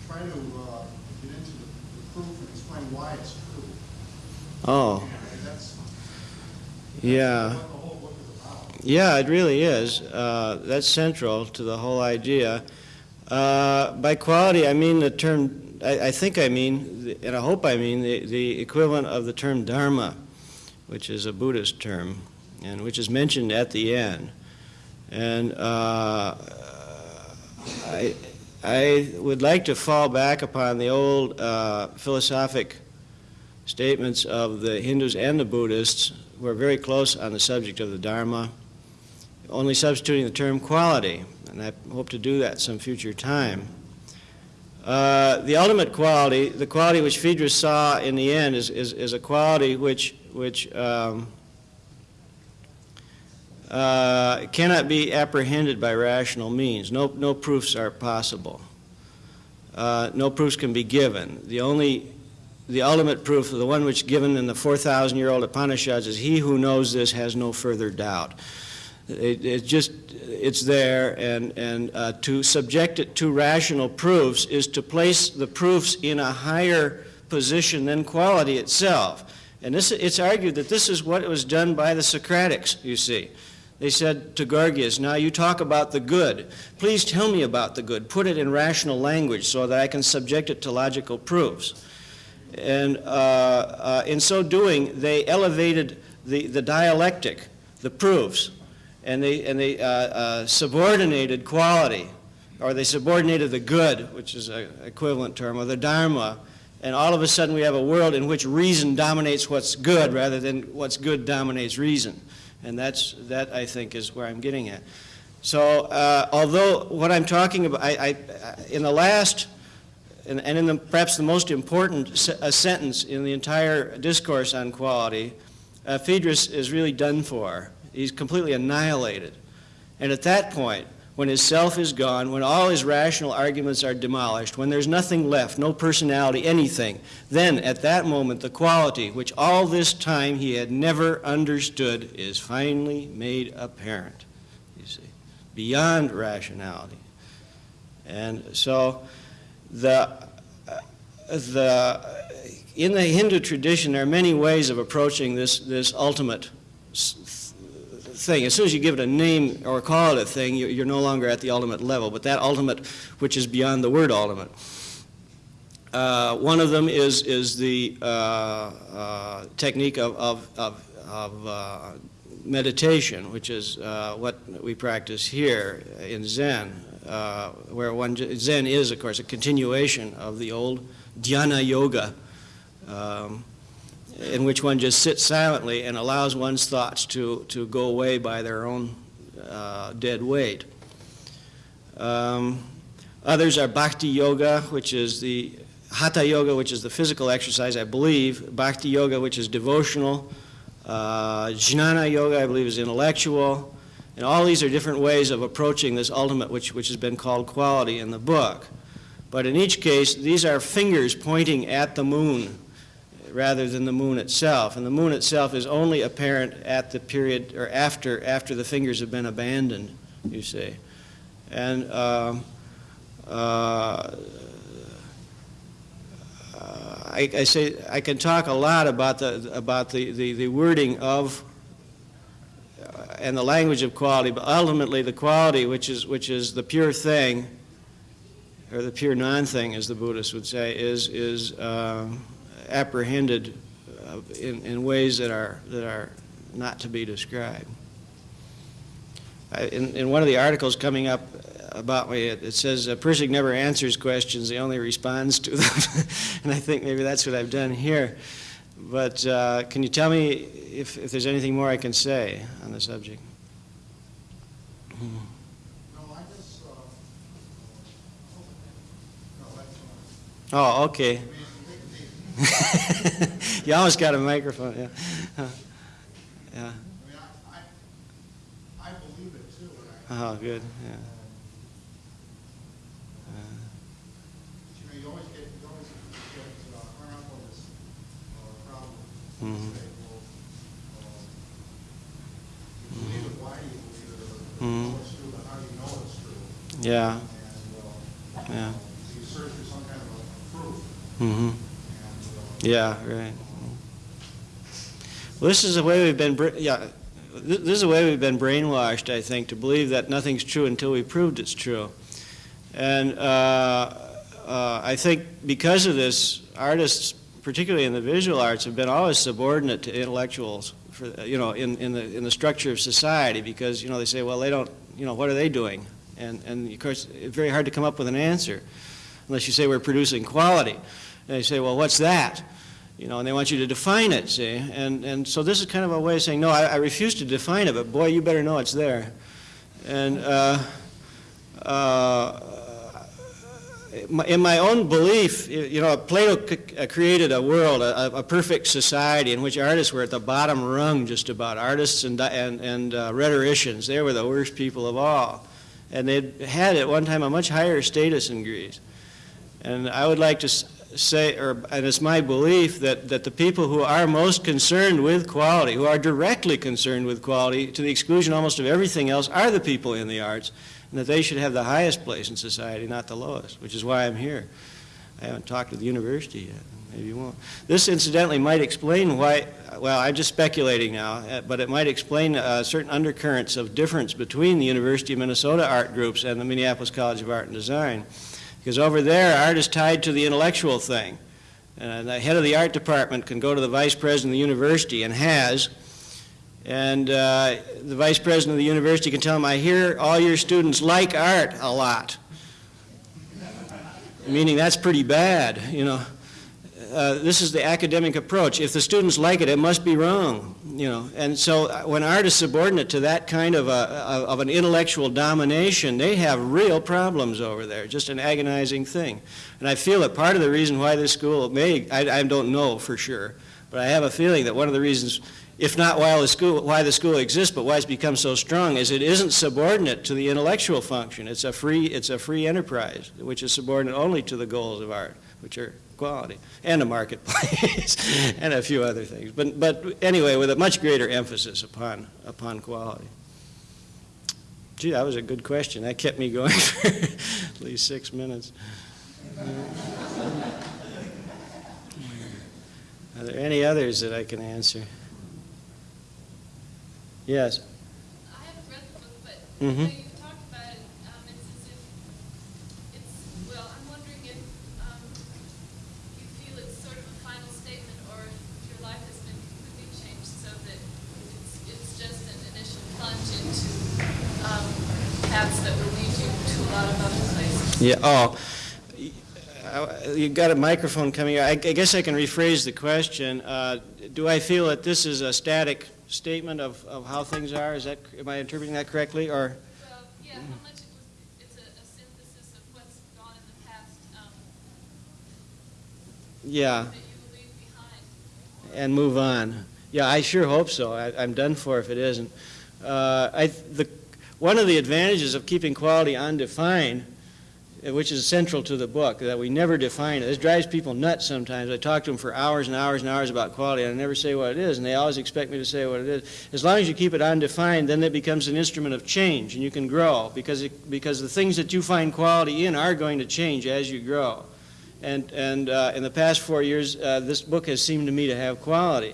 try to uh, get into the, the, proof and explain why it's true? Oh. yeah. Yeah, it really is. Uh, that's central to the whole idea. Uh, by quality, I mean the term, I, I, think I mean, and I hope I mean, the, the equivalent of the term dharma, which is a Buddhist term, and which is mentioned at the end. And uh, I, I would like to fall back upon the old uh, philosophic statements of the Hindus and the Buddhists, who are very close on the subject of the Dharma, only substituting the term quality, and I hope to do that some future time. Uh, the ultimate quality, the quality which Phaedrus saw in the end, is, is, is a quality which, which um, uh, cannot be apprehended by rational means. No, no proofs are possible. Uh, no proofs can be given. The only, the ultimate proof, the one which given in the 4,000-year-old Upanishads, is he who knows this has no further doubt. It, it just, it's there, and, and uh, to subject it to rational proofs is to place the proofs in a higher position than quality itself. And this, it's argued that this is what was done by the Socratics, you see. They said to Gorgias, now you talk about the good. Please tell me about the good. Put it in rational language so that I can subject it to logical proofs. And uh, uh, in so doing, they elevated the, the dialectic, the proofs, and they, and they uh, uh, subordinated quality, or they subordinated the good, which is an equivalent term, or the dharma, and all of a sudden we have a world in which reason dominates what's good rather than what's good dominates reason. And that's, that, I think, is where I'm getting at. So uh, although what I'm talking about, I, I, in the last, and, and in the, perhaps the most important se sentence in the entire discourse on quality, uh, Phaedrus is really done for. He's completely annihilated. And at that point, when his self is gone, when all his rational arguments are demolished, when there's nothing left, no personality, anything, then at that moment the quality which all this time he had never understood is finally made apparent, you see, beyond rationality. And so the, uh, the, in the Hindu tradition, there are many ways of approaching this, this ultimate thing. As soon as you give it a name or call it a thing, you're no longer at the ultimate level, but that ultimate which is beyond the word ultimate. Uh, one of them is, is the uh, uh, technique of, of, of, of uh, meditation, which is uh, what we practice here in Zen, uh, where one, Zen is, of course, a continuation of the old dhyana yoga. Um, in which one just sits silently and allows one's thoughts to, to go away by their own uh, dead weight. Um, others are bhakti yoga, which is the hatha yoga, which is the physical exercise, I believe, bhakti yoga, which is devotional, uh, jnana yoga, I believe, is intellectual, and all these are different ways of approaching this ultimate, which, which has been called quality in the book. But in each case, these are fingers pointing at the moon rather than the moon itself. And the moon itself is only apparent at the period or after, after the fingers have been abandoned, you see. And uh, uh, I, I, say I can talk a lot about the about the, the, the wording of uh, and the language of quality, but ultimately the quality, which is which is the pure thing, or the pure non-thing, as the Buddhists would say, is is uh, apprehended uh, in, in ways that are, that are not to be described. In, in one of the articles coming up about me, it, it says, uh, Pirsig never answers questions, he only responds to them. and I think maybe that's what I've done here. But uh, can you tell me if, if there's anything more I can say on the subject? No, I just, uh, no, that's fine. Oh, okay. I mean, we can take- you almost got a microphone, yeah. Yeah. I mean, I, I, I believe it too, Oh, good, yeah. Uh, But, you know, you always get, you always get uh, hung up on this problem. You say, well, uh, you believe it, why do you believe it, or Mhm. it's true, but how do you know it's true? Yeah, And, uh, yeah. you search for some kind of proof, Mm-hmm. Yeah, right. Well, this is the way we've been, yeah, this is the way we've been brainwashed, I think, to believe that nothing's true until we proved it's true. And uh, uh, I think because of this, artists, particularly in the visual arts, have been always subordinate to intellectuals, for, you know, in, in, the, in the structure of society, because, you know, they say, well, they don't, you know, what are they doing? And, and of course, it's very hard to come up with an answer unless you say we're producing quality. And they say, well, what's that? You know, and they want you to define it, see? And, and so this is kind of a way of saying, no, I, I refuse to define it, but boy, you better know it's there. And uh, uh, in my own belief, you know, Plato uh, created a world, a, a, perfect society in which artists were at the bottom rung just about. Artists and, and, and uh, rhetoricians, they were the worst people of all. And they had at one time a much higher status in Greece. And I would like to say, or, and it's my belief that, that the people who are most concerned with quality, who are directly concerned with quality to the exclusion almost of everything else, are the people in the arts and that they should have the highest place in society, not the lowest, which is why I'm here. I haven't talked to the university yet. Maybe you won't. This, incidentally, might explain why, well, I'm just speculating now, uh, but it might explain uh, certain undercurrents of difference between the University of Minnesota art groups and the Minneapolis College of Art and Design. Because over there, art is tied to the intellectual thing. And the head of the art department can go to the vice president of the university and has, and uh, the vice president of the university can tell him, I hear all your students like art a lot. Meaning that's pretty bad, you know. Uh, this is the academic approach. If the students like it, it must be wrong, you know. And so uh, when art is subordinate to that kind of, a, of an intellectual domination, they have real problems over there, just an agonizing thing. And I feel that part of the reason why this school may, I, I don't know for sure, but I have a feeling that one of the reasons if not why the school, why the school exists, but why it's become so strong, is it isn't subordinate to the intellectual function. It's a free, it's a free enterprise, which is subordinate only to the goals of art, which are quality and a marketplace and a few other things. But, but anyway, with a much greater emphasis upon, upon quality. Gee, that was a good question. That kept me going for at least six minutes. Are there any others that I can answer? Yes. I haven't read the book, but Mhm. you know, you've talked about it. Um, it's as if it's well. I'm wondering if um, you feel it's sort of a final statement, or if your life has been completely changed, so that it's it's just an plunge into um, paths that will lead you to a lot of other places. Yeah, oh, you got a microphone coming. I I guess I can rephrase the question. Uh, Do I feel that this is a static statement of, of how things are? Is that, am I interpreting that correctly, or? Well, yeah. How much it was? It's a, a synthesis of what's gone in the past um, Yeah, that you leave behind. and move on. Yeah, I sure hope so. I, I'm done for if it isn't. Uh, I, the, one of the advantages of keeping quality undefined, uh, which is central to the book, that we never define it. This drives people nuts sometimes. I talk to them for hours and hours and hours about quality, and I never say what it is, and they always expect me to say what it is. As long as you keep it undefined, then it becomes an instrument of change, and you can grow, because, it, because the things that you find quality in are going to change as you grow. And, and uh, in the past four years, uh, this book has seemed to me to have quality.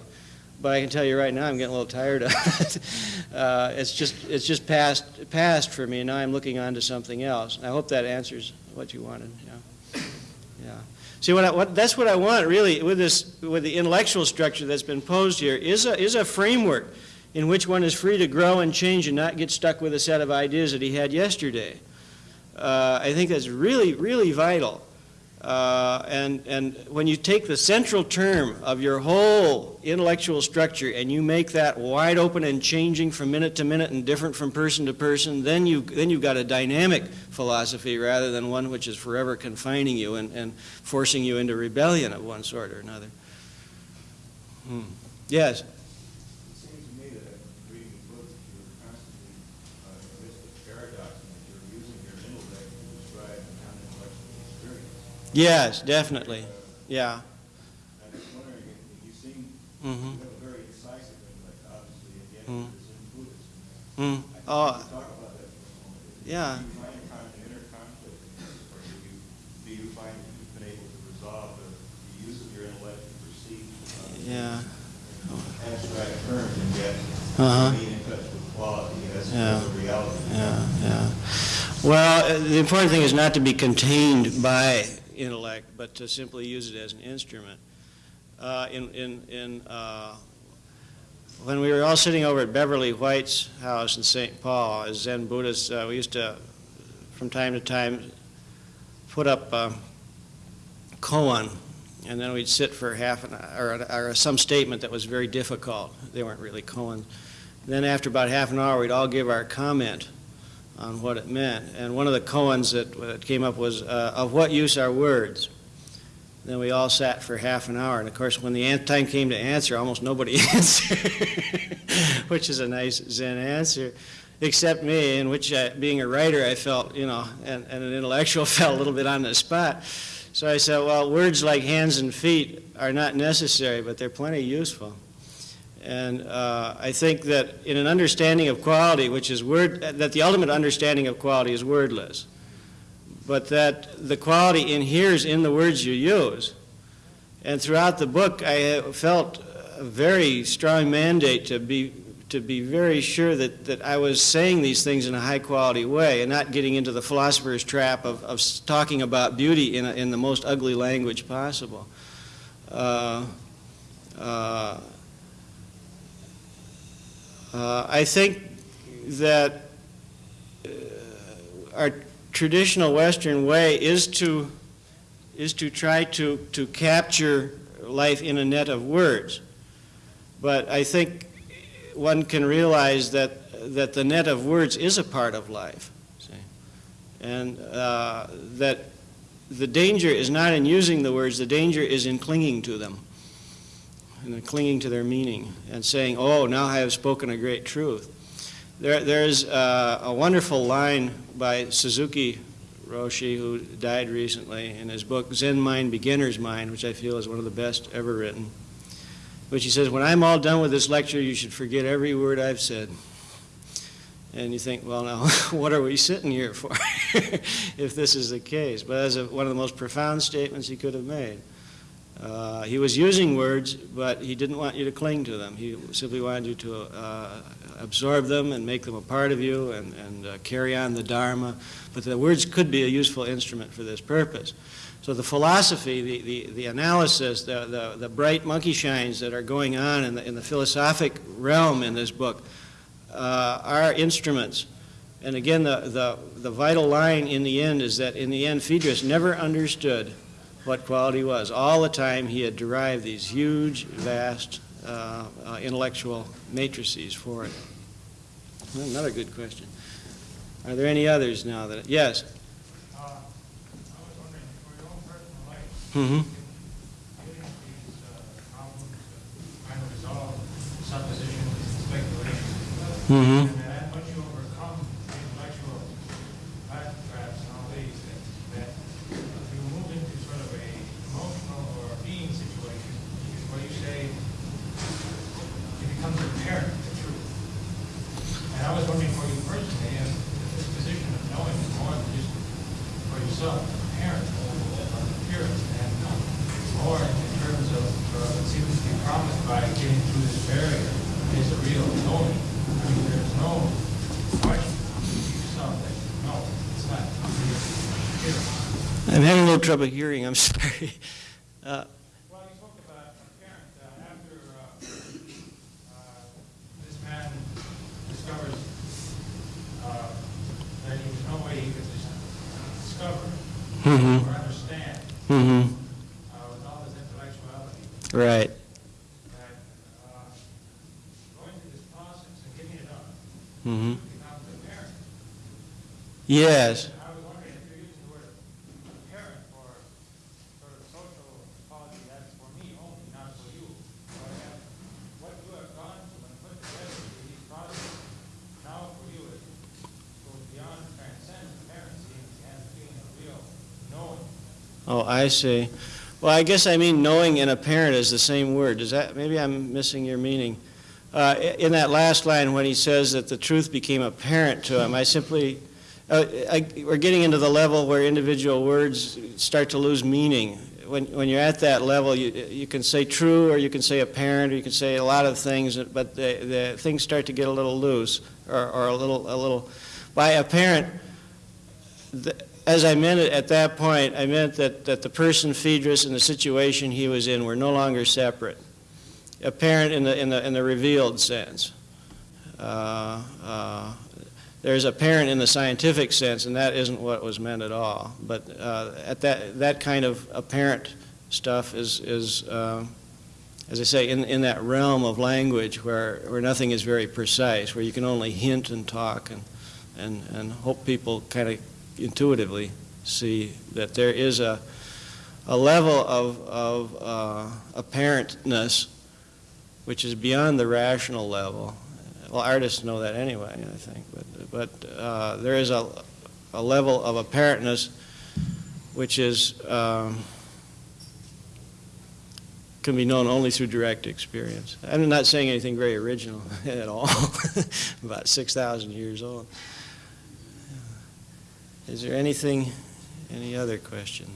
But I can tell you right now, I'm getting a little tired of it. Uh, it's just, it's just passed, passed for me, and now I'm looking on to something else. I hope that answers what you wanted. Yeah. Yeah. See, what, I, what that's what I want really with this, with the intellectual structure that's been posed here is a, is a framework in which one is free to grow and change and not get stuck with a set of ideas that he had yesterday. Uh, I think that's really, really vital. Uh, and, and when you take the central term of your whole intellectual structure and you make that wide open and changing from minute to minute and different from person to person, then, you, then you've got a dynamic philosophy rather than one which is forever confining you and, and forcing you into rebellion of one sort or another. Hmm. Yes? It seems to me that in reading the book, that you're constantly, uh, in this paradox, and that you're using your intellect to describe an non-intellectual experience. Yes, definitely. Yeah. I'm just wondering, if you seem, hmm you have a very decisive intellect, obviously, and yet Mm. it's in Buddhism. Mm. I Oh, talk about that for a moment. Yeah. Do you find kind of inner conflict or do you, do you find that you've been able to resolve the, the use of your intellect to perceive, uh, yeah. abstract terms, and yet Uh-huh. being in touch with quality as, Yeah. as a reality? Yeah, yeah. Well, uh, the important thing is not to be contained by intellect, but to simply use it as an instrument. Uh, in, in, in, uh, when we were all sitting over at Beverly White's house in St. Paul as Zen Buddhists, uh, we used to from time to time, put up a koan, and then we'd sit for half an hour, or, or some statement that was very difficult. They weren't really koans. Then after about half an hour, we'd all give our comment on what it meant. And one of the koans that, that came up was, uh, of what use are words? Then we all sat for half an hour, and of course, when the time came to answer, almost nobody answered, which is a nice Zen answer, except me, in which, uh, being a writer, I felt, you know, and, and an intellectual, felt a little bit on the spot. So I said, well, words like hands and feet are not necessary, but they're plenty useful. And uh, I think that in an understanding of quality, which is word, that the ultimate understanding of quality is wordless, but that the quality inheres in the words you use. And throughout the book, I felt a very strong mandate to be to be very sure that, that I was saying these things in a high quality way and not getting into the philosopher's trap of, of talking about beauty in, a, in the most ugly language possible. Uh, uh, uh, I think that uh, our traditional Western way is to is to try to, to capture life in a net of words. But I think one can realize that that the net of words is a part of life, see? and uh, that the danger is not in using the words, the danger is in clinging to them and clinging to their meaning and saying, oh, now I have spoken a great truth. There, there's uh, a wonderful line by Suzuki Roshi, who died recently, in his book Zen Mind, Beginner's Mind, which I feel is one of the best ever written, which he says, when I'm all done with this lecture, you should forget every word I've said. And you think, well, now, what are we sitting here for if this is the case? But that's one of the most profound statements he could have made. Uh, he was using words, but he didn't want you to cling to them. He simply wanted you to uh, absorb them and make them a part of you and, and uh, carry on the Dharma. But the words could be a useful instrument for this purpose. So the philosophy, the, the, the analysis, the, the, the bright monkey shines that are going on in the, in the philosophic realm in this book uh, are instruments. And again, the, the, the vital line in the end is that in the end, Phaedrus never understood what quality was. All the time he had derived these huge, vast uh, uh, intellectual matrices for it. Well, another good question. Are there any others now that, yes? Uh, I was wondering, for your own personal life, these problems kind of resolve suppositions and Mm-hmm. and that once you overcome the intellectual backtraps and all these, that, that you move into sort of a emotional or being situation where you say, it becomes apparent, the truth. And I was wondering for you personally, if this position of knowing is more than just yourself, apparent, or appearance, and more in terms of, uh, it seems to be promised by getting through this barrier, is a real knowing. I mean, there's no question to yourself that, no, it's not. I'm having a little trouble hearing, I'm sorry. Uh, Well, you spoke about apparent, uh, after, uh, uh, this man discovers, uh, that he was no way he could dis- discover Mhm. or understand, mm-hmm. uh, with all his intellectuality, Right. that, uh, going through this process and giving it up Mm-hmm. becomes apparent. Yes. I was wondering if you're using the word apparent for sort of social quality that's for me only, not for you. But uh, what you have gone through and put together through these processes, now for you it goes beyond transcend apparency and feeling of real knowing. Oh, I see. Well, I guess I mean knowing and apparent is the same word. Does that, maybe I'm missing your meaning. Uh, in that last line, when he says that the truth became apparent to him, I simply, uh, I, we're getting into the level where individual words start to lose meaning. When, when you're at that level, you, you can say true or you can say apparent or you can say a lot of things, but the, the things start to get a little loose or, or a little, a little, by apparent, the, as I meant it at that point, I meant that, that the person Phaedrus and the situation he was in were no longer separate, apparent in the, in the, in the revealed sense. Uh, uh, there's apparent in the scientific sense, and that isn't what was meant at all. But uh, at that, that kind of apparent stuff is, is uh, as I say, in, in that realm of language where, where nothing is very precise, where you can only hint and talk and, and, and hope people kind of intuitively see that there is a, a level of, of uh, apparentness which is beyond the rational level. Well, artists know that anyway, I think, but, but uh, there is a, a level of apparentness which is, um, can be known only through direct experience. I'm not saying anything very original at all, about 6,000 years old. Is there anything, any other question?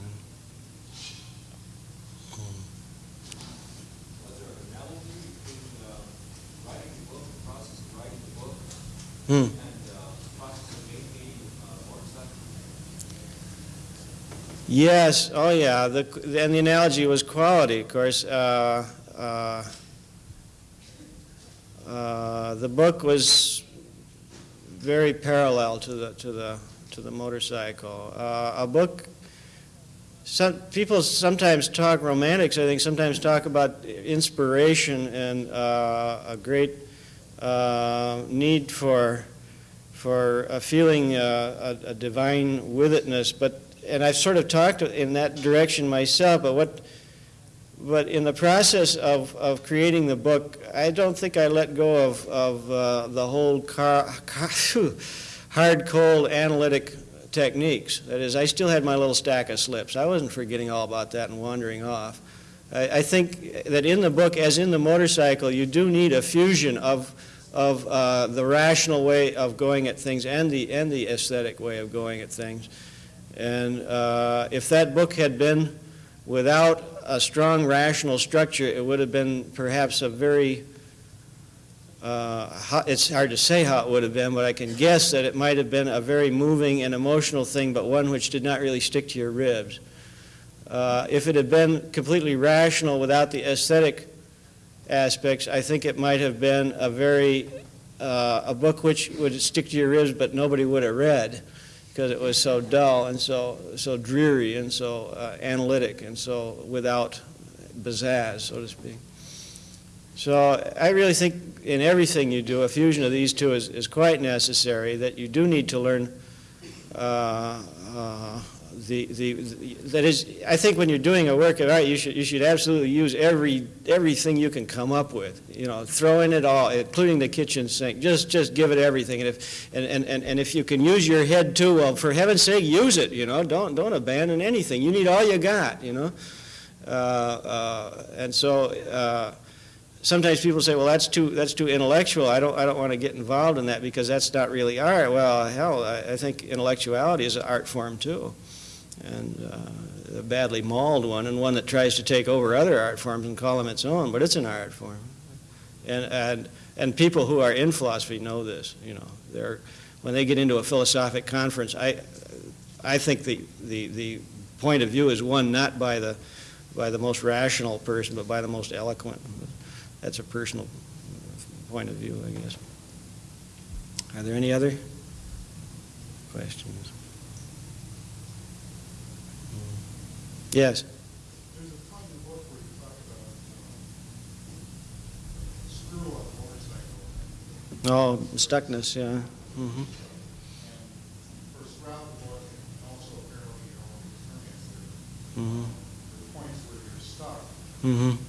Was there an analogy between uh, writing the book, the process of writing the book, Hmm. and uh, the process of making uh, motorcycle? Yes, oh yeah, the, and the analogy was quality, of course. Uh, uh, uh, the book was very parallel to the, to the, to the motorcycle. Uh, a book, some, people sometimes talk, romantics I think, sometimes talk about inspiration and uh, a great uh, need for, for a feeling, uh, a, a divine withitness, but and I've sort of talked in that direction myself, but what, but in the process of, of creating the book, I don't think I let go of, of uh, the whole car, car, hard, cold analytic techniques. That is, I still had my little stack of slips. I wasn't forgetting all about that and wandering off. I, I think that in the book, as in the motorcycle, you do need a fusion of, of uh, the rational way of going at things and the, and the aesthetic way of going at things. And uh, if that book had been without a strong rational structure, it would have been perhaps a very, uh, it's hard to say how it would have been, but I can guess that it might have been a very moving and emotional thing, but one which did not really stick to your ribs. Uh, if it had been completely rational without the aesthetic aspects, I think it might have been a very, uh, a book which would stick to your ribs, but nobody would have read because it was so dull and so, so dreary and so uh, analytic and so without pizzazz, so to speak. So I really think in everything you do, a fusion of these two is, is quite necessary, that you do need to learn uh, uh, the, the, that is, I think when you're doing a work of art, you should, you should absolutely use every, everything you can come up with, you know, throw in it all, including the kitchen sink, just, just give it everything. And if, and, and, and and if you can use your head too, well, for heaven's sake, use it, you know, don't, don't abandon anything. You need all you got, you know. Uh, uh, and so, uh, sometimes people say, well, that's too, that's too intellectual. I don't, I don't want to get involved in that because that's not really art. Well, hell, I, I think intellectuality is an art form too. And uh, a badly mauled one and one that tries to take over other art forms and call them its own, but it's an art form. And, and, and people who are in philosophy know this, you know. They're, when they get into a philosophic conference, I, I think the, the, the point of view is won not by the, by the most rational person, but by the most eloquent. That's a personal point of view, I guess. Are there any other questions? Yes. There's a part in the book where you talk about um, screw on a motorcycle. Oh, stuckness, yeah. hmm And first